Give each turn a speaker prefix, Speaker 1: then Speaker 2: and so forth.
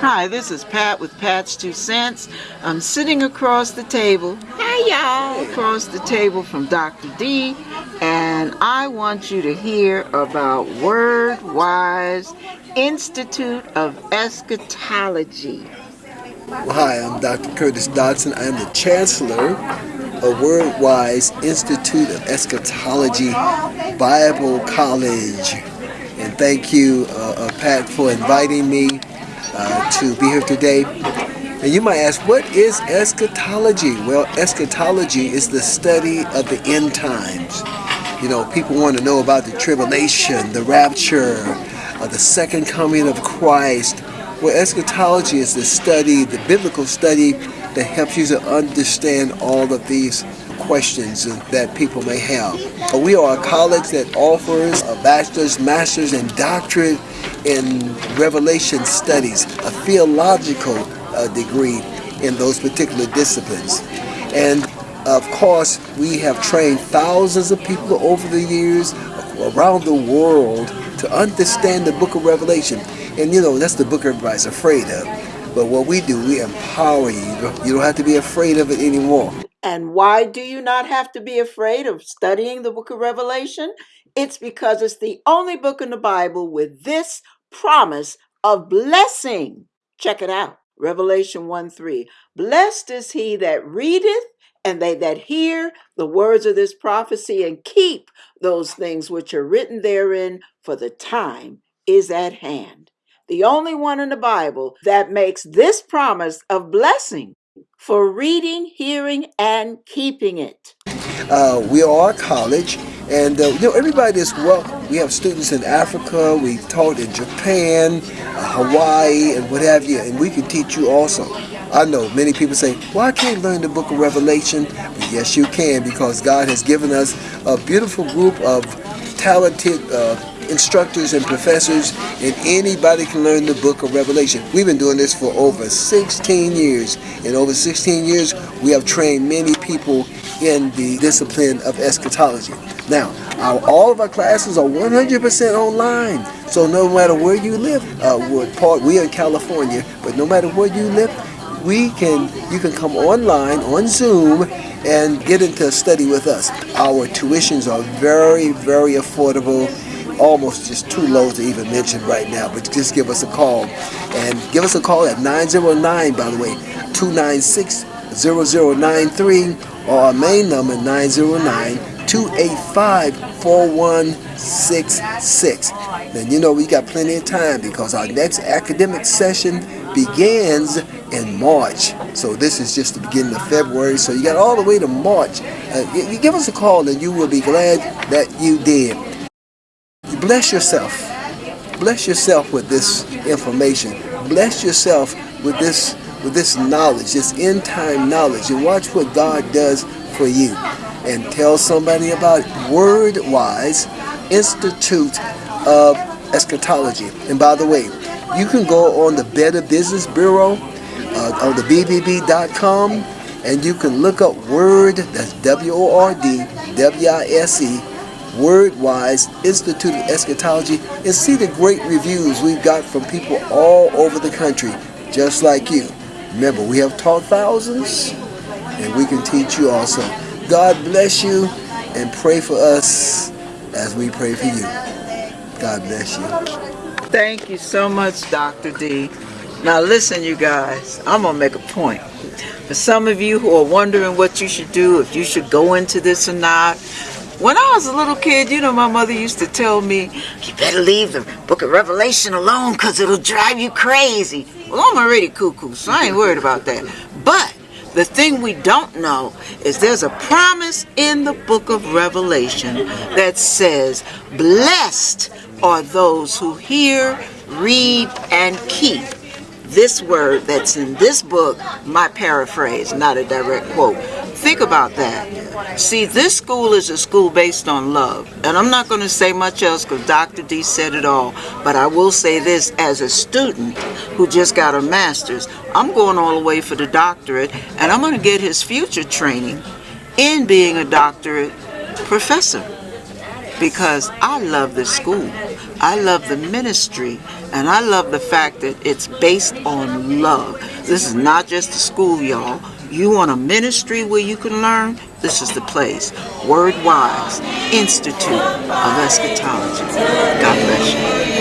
Speaker 1: Hi, this is Pat with Pat's Two Cents. I'm sitting across the table. Hi, y'all. Across the table from Dr. D, and I want you to hear about Word Wise Institute of Eschatology.
Speaker 2: Well, hi, I'm Dr. Curtis Dodson. I am the Chancellor of Word Wise Institute of Eschatology Bible College. And thank you, uh, uh, Pat, for inviting me to be here today. And you might ask, what is eschatology? Well, eschatology is the study of the end times. You know, people want to know about the tribulation, the rapture, uh, the second coming of Christ. Well, eschatology is the study, the biblical study that helps you to understand all of these questions that people may have. We are a college that offers a bachelor's, master's, and doctorate in Revelation studies, a theological uh, degree in those particular disciplines. And of course, we have trained thousands of people over the years around the world to understand the book of Revelation. And you know, that's the book everybody's afraid of. But what we do, we empower you. You don't have to be afraid of it anymore.
Speaker 1: And why do you not have to be afraid of studying the book of Revelation? It's because it's the only book in the Bible with this promise of blessing. Check it out. Revelation 1 3. Blessed is he that readeth and they that hear the words of this prophecy and keep those things which are written therein, for the time is at hand. The only one in the Bible that makes this promise of blessing for reading, hearing, and keeping it.
Speaker 2: Uh, we are a college, and uh, you know everybody is welcome. We have students in Africa. We taught in Japan, uh, Hawaii, and what have you, and we can teach you also. I know many people say, well, I can't learn the book of Revelation. But yes, you can because God has given us a beautiful group of talented uh, instructors and professors, and anybody can learn the book of Revelation. We've been doing this for over 16 years. In over 16 years, we have trained many people in the discipline of eschatology. Now, our, all of our classes are 100% online. So no matter where you live, uh, we're, part, we're in California, but no matter where you live, we can you can come online on Zoom and get into a study with us. Our tuitions are very, very affordable almost just too low to even mention right now, but just give us a call. And give us a call at 909, by the way, 296-0093, or our main number, 909-285-4166. Then you know we got plenty of time because our next academic session begins in March. So this is just the beginning of February. So you got all the way to March. Uh, you, you give us a call and you will be glad that you did. Bless yourself. Bless yourself with this information. Bless yourself with this with this knowledge, this end time knowledge, and watch what God does for you. And tell somebody about Word Wise Institute of Eschatology. And by the way, you can go on the Better Business Bureau uh, on the BBB.com and you can look up Word, that's W-O-R-D, W-I-S-E, Wordwise Institute of Eschatology and see the great reviews we've got from people all over the country, just like you. Remember, we have taught thousands, and we can teach you also. God bless you, and pray for us as we pray for you. God bless you.
Speaker 1: Thank you so much, Dr. D. Now listen, you guys, I'm going to make a point. For some of you who are wondering what you should do, if you should go into this or not, when I was a little kid, you know, my mother used to tell me, you better leave the book of Revelation alone because it'll drive you crazy. Well, I'm already cuckoo, so I ain't worried about that. But the thing we don't know is there's a promise in the book of Revelation that says, Blessed are those who hear, read, and keep this word that's in this book, my paraphrase, not a direct quote. Think about that. See, this school is a school based on love. And I'm not going to say much else because Dr. D said it all. But I will say this as a student who just got a master's, I'm going all the way for the doctorate and I'm going to get his future training in being a doctorate professor because I love this school. I love the ministry And I love the fact that it's based on love. This is not just a school, y'all. You want a ministry where you can learn? This is the place. Word Wise Institute of Eschatology. God bless you.